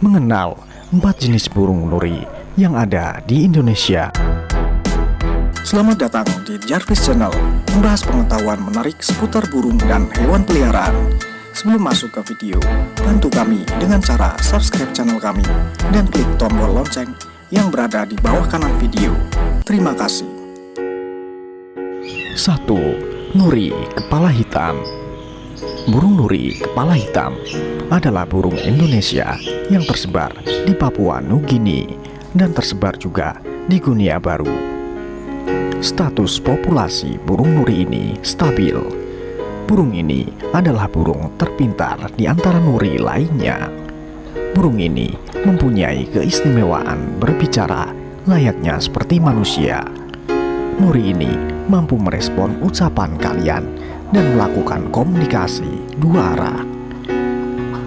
mengenal empat jenis burung nuri yang ada di Indonesia. Selamat datang di Jarvis Channel, membahas pengetahuan menarik seputar burung dan hewan peliharaan. Sebelum masuk ke video, bantu kami dengan cara subscribe channel kami dan klik tombol lonceng yang berada di bawah kanan video. Terima kasih. 1. Nuri Kepala Hitam Burung nuri kepala hitam adalah burung Indonesia yang tersebar di Papua Nugini dan tersebar juga di Guinea Baru. Status populasi burung nuri ini stabil. Burung ini adalah burung terpintar di antara nuri lainnya. Burung ini mempunyai keistimewaan berbicara layaknya seperti manusia. Nuri ini mampu merespon ucapan kalian dan melakukan komunikasi dua arah.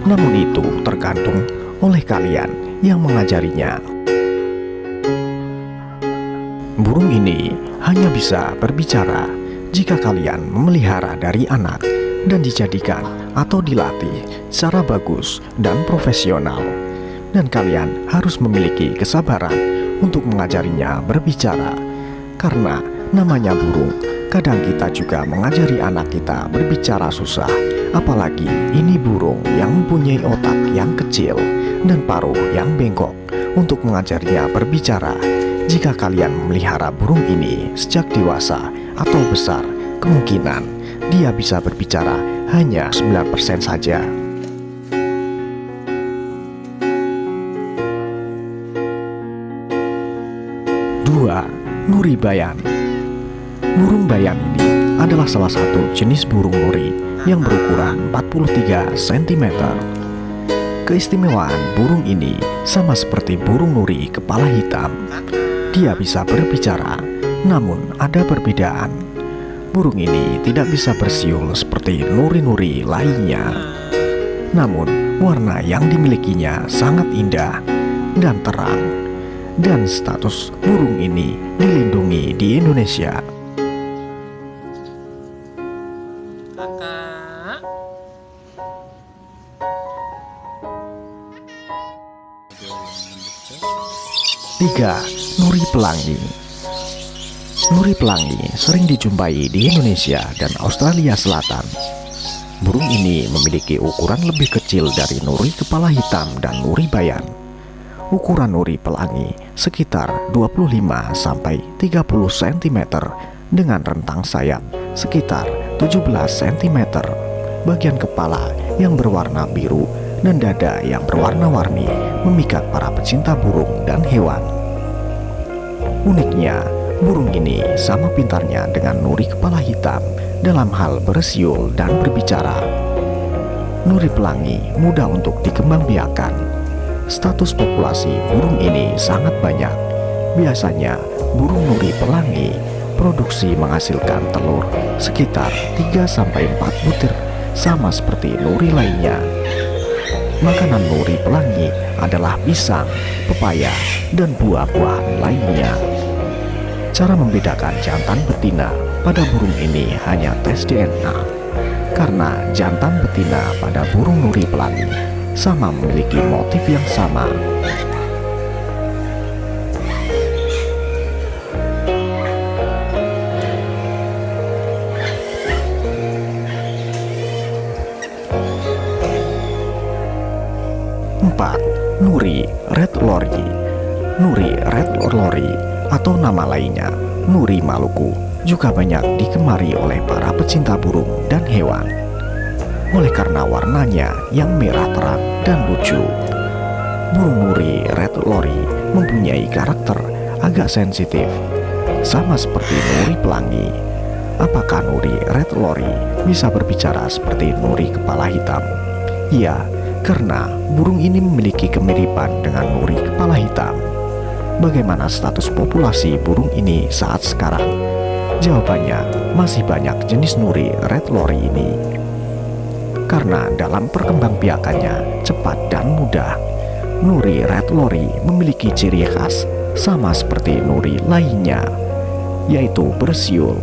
Namun itu tergantung oleh kalian yang mengajarinya. Burung ini hanya bisa berbicara jika kalian memelihara dari anak dan dijadikan atau dilatih secara bagus dan profesional. Dan kalian harus memiliki kesabaran untuk mengajarinya berbicara, karena namanya burung Kadang kita juga mengajari anak kita berbicara susah, apalagi ini burung yang mempunyai otak yang kecil dan paruh yang bengkok untuk mengajarinya berbicara. Jika kalian memelihara burung ini sejak dewasa atau besar, kemungkinan dia bisa berbicara hanya 9% saja. Nuri Bayan Burung bayam ini adalah salah satu jenis burung nuri yang berukuran 43 cm. Keistimewaan burung ini sama seperti burung nuri kepala hitam. Dia bisa berbicara, namun ada perbedaan. Burung ini tidak bisa bersiul seperti nuri-nuri lainnya. Namun, warna yang dimilikinya sangat indah dan terang. Dan status burung ini dilindungi di Indonesia. Tiga, Nuri pelangi. Nuri pelangi sering dijumpai di Indonesia dan Australia Selatan. Burung ini memiliki ukuran lebih kecil dari nuri kepala hitam dan nuri bayan. Ukuran nuri pelangi sekitar 25-30 cm dengan rentang sayap sekitar 17 cm Bagian kepala yang berwarna biru dan dada yang berwarna-warni memikat para pecinta burung dan hewan. Uniknya, burung ini sama pintarnya dengan nuri kepala hitam dalam hal bersiul dan berbicara. Nuri pelangi mudah untuk dikembangbiakan. Status populasi burung ini sangat banyak. Biasanya, burung nuri pelangi produksi menghasilkan telur sekitar 3-4 butir sama seperti nuri lainnya Makanan nuri pelangi adalah pisang, pepaya, dan buah-buahan lainnya. Cara membedakan jantan betina pada burung ini hanya tes DNA, karena jantan betina pada burung nuri pelangi sama memiliki motif yang sama Nuri Red Lori Nuri Red Lori atau nama lainnya Nuri Maluku juga banyak digemari oleh para pecinta burung dan hewan oleh karena warnanya yang merah terang dan lucu. Burung Nuri Red Lori mempunyai karakter agak sensitif, sama seperti Nuri Pelangi. Apakah Nuri Red Lori bisa berbicara seperti Nuri Kepala Hitam? Ya, karena burung ini memiliki kemiripan dengan nuri kepala hitam. Bagaimana status populasi burung ini saat sekarang? Jawabannya, masih banyak jenis nuri red lori ini. Karena dalam perkembangbiakannya cepat dan mudah, nuri red lori memiliki ciri khas sama seperti nuri lainnya, yaitu bersiul,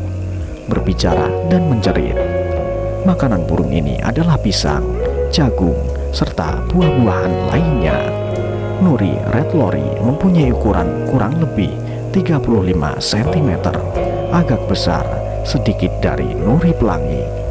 berbicara, dan menjerit. Makanan burung ini adalah pisang, jagung, serta buah-buahan lainnya. Nuri Red Lorry mempunyai ukuran kurang lebih 35 cm, agak besar sedikit dari Nuri Pelangi